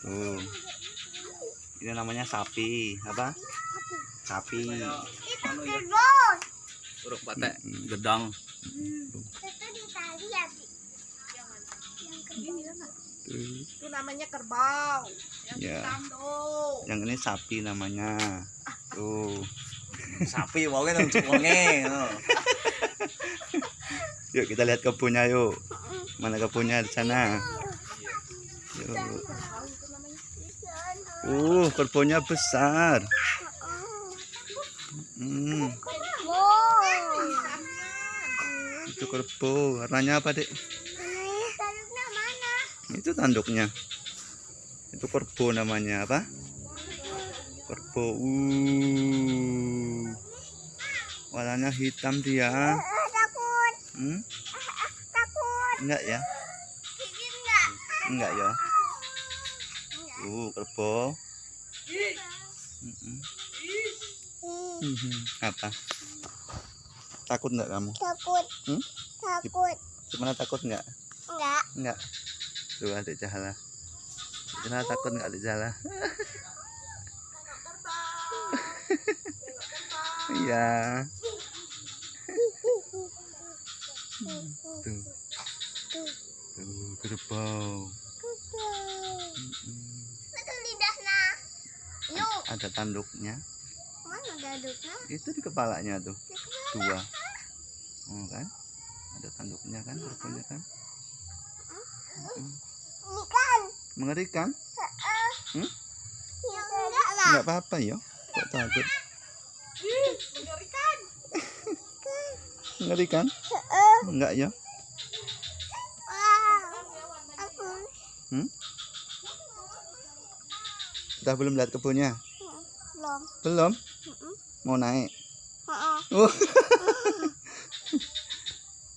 Tuh. Ini namanya sapi. Apa? Sapi. Itu kerbau. Uruk Mm-mm. gedang. Itu di tali ya, Bi? Yang kerbau. Tuh. Itu namanya kerbau. Yang Ya. hitam tuh. Yang ini sapi namanya. Tuh. Sapi wae nang wonge. Yuk kita lihat kebunnya yuk. Mana kebunnya di sana? Yuk. Uh, kebunnya besar. Hmm, itu kerbau. Warnanya apa, Dek? Itu tanduknya. Itu kerbau namanya apa? Kerbau. Uh. Warnanya hitam dia. Takut. Hmm? Takut. Enggak ya? Enggak ya? Uh, kerbau. Hmm. Apa? Takut enggak kamu? Takut. Hmm? Takut. Gimana takut enggak? Enggak. Enggak. Tuh adik Jahala. Gimana takut enggak adik Jahala? Iya. Tuh. Tuh, kerbau. Mm-mm. Ada tanduknya. Mana daduknya? Itu di kepalanya tuh. Dua. Oh kan? Ada tanduknya kan, kerbaunya kan? Ini kan. Mengerikan? Hmm? Ya enggak lah. Enggak apa-apa ya. Kok takut? Mengerikan. Mengerikan? Heeh. Enggak ya? Aku. Hmm? Udah belum lihat kebunnya? Belum. Belum? Mm-mm. Mau naik? Heeh. Oh.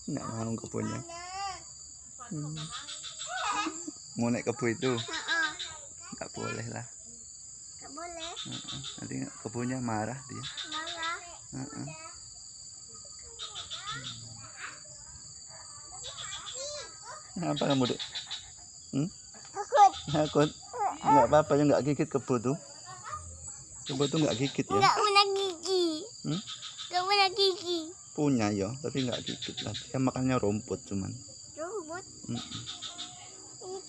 Enggak mau kebunnya. Hmm. Mau naik kebun itu? Heeh. Enggak boleh lah. Enggak boleh. Nanti kebunnya marah dia. Marah. Heeh. Apa kamu dek? Takut. Takut? Enggak apa-apa ya enggak gigit kebo tuh. Kebo tuh enggak gigit ya? Enggak punya gigi. Hmm? Enggak punya gigi. Punya ya, tapi enggak gigit lah. Dia makannya rumput cuman. Rumput. Mm-mm.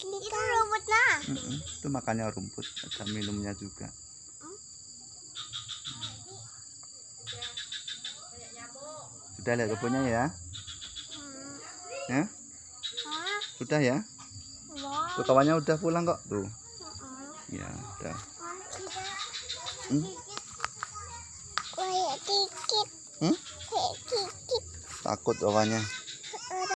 Itu rumputnya. Mm-mm. Itu makannya rumput, ada minumnya juga. Sudah lihat kebunnya ya? Hmm. Ya? Sudah ya? Tuh kawannya udah pulang kok tuh. Ya, udah. Hmm? Kayak dikit. Hmm? Kayak dikit. Takut kawannya.